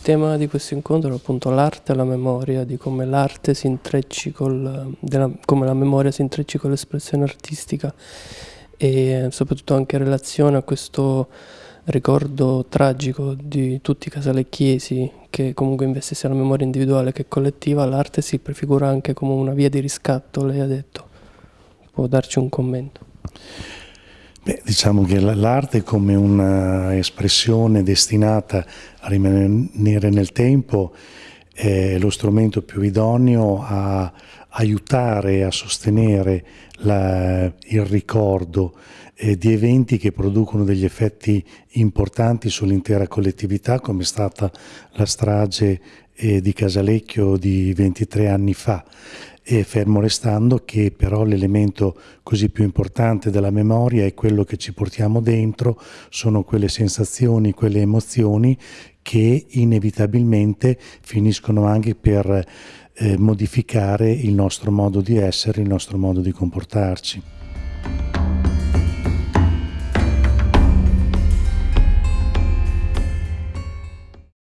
tema di questo incontro è appunto l'arte e la memoria, di come l'arte si intrecci col, della, come la memoria si intrecci con l'espressione artistica e soprattutto anche in relazione a questo ricordo tragico di tutti i casalecchiesi che comunque investe sia la memoria individuale che collettiva, l'arte si prefigura anche come una via di riscatto, lei ha detto. Può darci un commento? Diciamo che l'arte come un'espressione destinata a rimanere nel tempo è lo strumento più idoneo a aiutare a sostenere la, il ricordo eh, di eventi che producono degli effetti importanti sull'intera collettività come è stata la strage eh, di Casalecchio di 23 anni fa. E fermo restando che però l'elemento così più importante della memoria è quello che ci portiamo dentro, sono quelle sensazioni, quelle emozioni che inevitabilmente finiscono anche per eh, modificare il nostro modo di essere, il nostro modo di comportarci.